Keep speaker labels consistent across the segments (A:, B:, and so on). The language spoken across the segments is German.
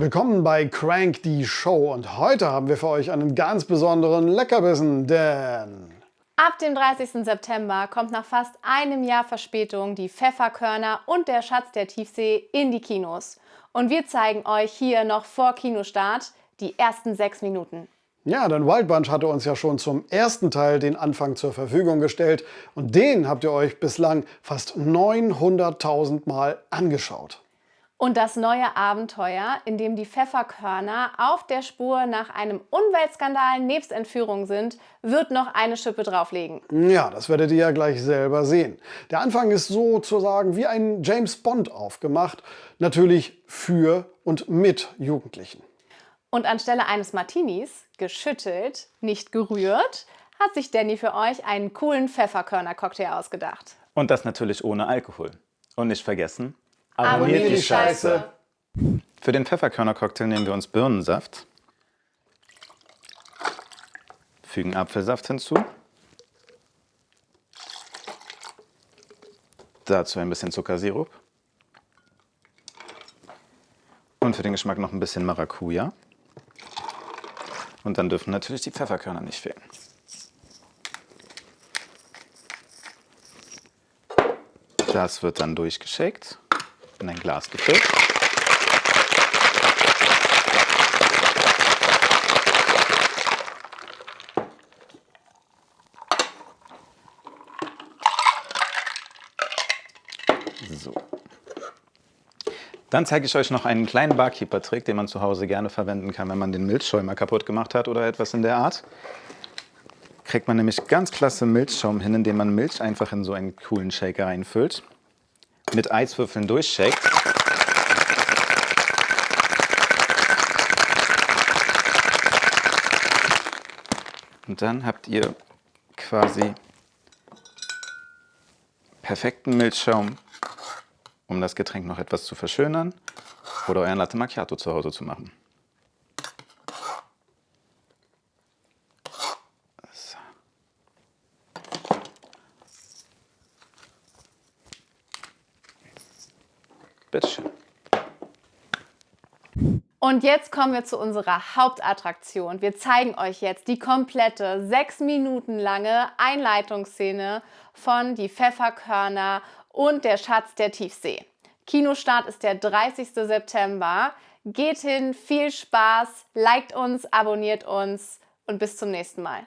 A: Willkommen bei Crank die Show und heute haben wir für euch einen ganz besonderen Leckerbissen, denn...
B: Ab dem 30. September kommt nach fast einem Jahr Verspätung die Pfefferkörner und der Schatz der Tiefsee in die Kinos. Und wir zeigen euch hier noch vor Kinostart die ersten sechs Minuten.
A: Ja, denn Wild Bunch hatte uns ja schon zum ersten Teil den Anfang zur Verfügung gestellt und den habt ihr euch bislang fast 900.000 Mal angeschaut.
B: Und das neue Abenteuer, in dem die Pfefferkörner auf der Spur nach einem Umweltskandal nebst Entführung sind, wird noch eine Schippe drauflegen.
A: Ja, das werdet ihr ja gleich selber sehen. Der Anfang ist sozusagen wie ein James Bond aufgemacht, natürlich für und mit Jugendlichen.
B: Und anstelle eines Martinis, geschüttelt, nicht gerührt, hat sich Danny für euch einen coolen Pfefferkörner-Cocktail ausgedacht.
C: Und das natürlich ohne Alkohol. Und nicht vergessen,
B: Abonniert die Scheiße.
C: Für den Pfefferkörner-Cocktail nehmen wir uns Birnensaft, fügen Apfelsaft hinzu, dazu ein bisschen Zuckersirup und für den Geschmack noch ein bisschen Maracuja. Und dann dürfen natürlich die Pfefferkörner nicht fehlen. Das wird dann durchgeschickt in ein Glas gefüllt. So. Dann zeige ich euch noch einen kleinen Barkeeper-Trick, den man zu Hause gerne verwenden kann, wenn man den Milchschäumer kaputt gemacht hat oder etwas in der Art. Kriegt man nämlich ganz klasse Milchschaum hin, indem man Milch einfach in so einen coolen Shaker reinfüllt mit Eiswürfeln durchschickt. Und dann habt ihr quasi perfekten Milchschaum, um das Getränk noch etwas zu verschönern oder euren Latte Macchiato zu Hause zu machen. Bitteschön.
B: Und jetzt kommen wir zu unserer Hauptattraktion. Wir zeigen euch jetzt die komplette sechs Minuten lange Einleitungsszene von Die Pfefferkörner und der Schatz der Tiefsee. Kinostart ist der 30. September. Geht hin, viel Spaß, liked uns, abonniert uns und bis zum nächsten Mal.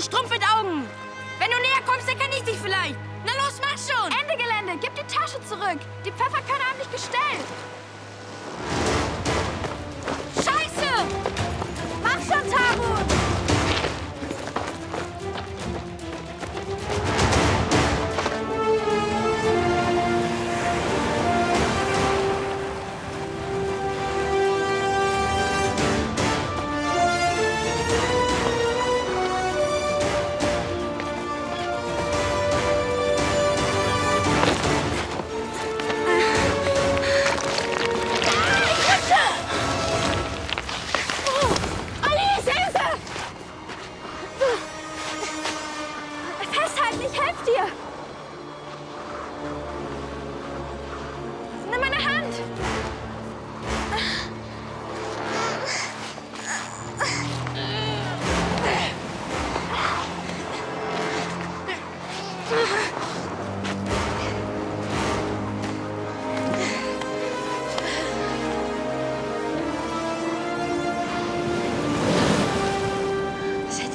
D: Du Strumpf mit Augen. Wenn du näher kommst, erkenne ich dich vielleicht. Na los, mach schon.
E: Ende Gelände, gib die Tasche zurück. Die Pfefferkörner haben dich gestellt.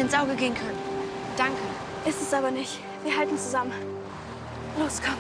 D: Ins Auge gehen können. Danke.
E: Ist es aber nicht. Wir halten zusammen. Los, komm.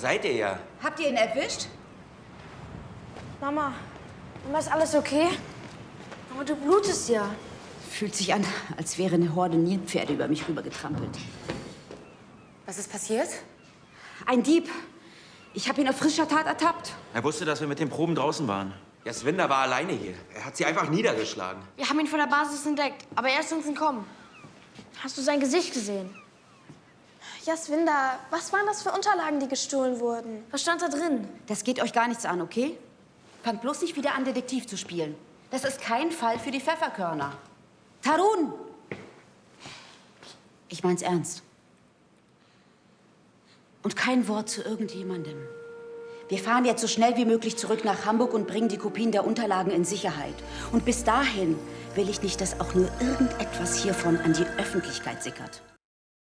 F: Seid ihr ja.
G: Habt ihr ihn erwischt?
E: Mama, Mama, ist alles okay? Aber du blutest ja.
G: Fühlt sich an, als wäre eine Horde Nilpferde über mich rübergetrampelt.
H: Was ist passiert?
G: Ein Dieb. Ich habe ihn auf frischer Tat ertappt.
F: Er wusste, dass wir mit den Proben draußen waren. Jaswinder war alleine hier. Er hat sie einfach niedergeschlagen.
D: Wir haben ihn von der Basis entdeckt, aber er ist uns entkommen. Hast du sein Gesicht gesehen?
E: Jaswinder, was waren das für Unterlagen, die gestohlen wurden?
D: Was stand da drin?
G: Das geht euch gar nichts an, okay? Fangt bloß nicht wieder an, Detektiv zu spielen. Das ist kein Fall für die Pfefferkörner. Tarun! Ich mein's ernst. Und kein Wort zu irgendjemandem. Wir fahren jetzt so schnell wie möglich zurück nach Hamburg und bringen die Kopien der Unterlagen in Sicherheit. Und bis dahin will ich nicht, dass auch nur irgendetwas hiervon an die Öffentlichkeit sickert.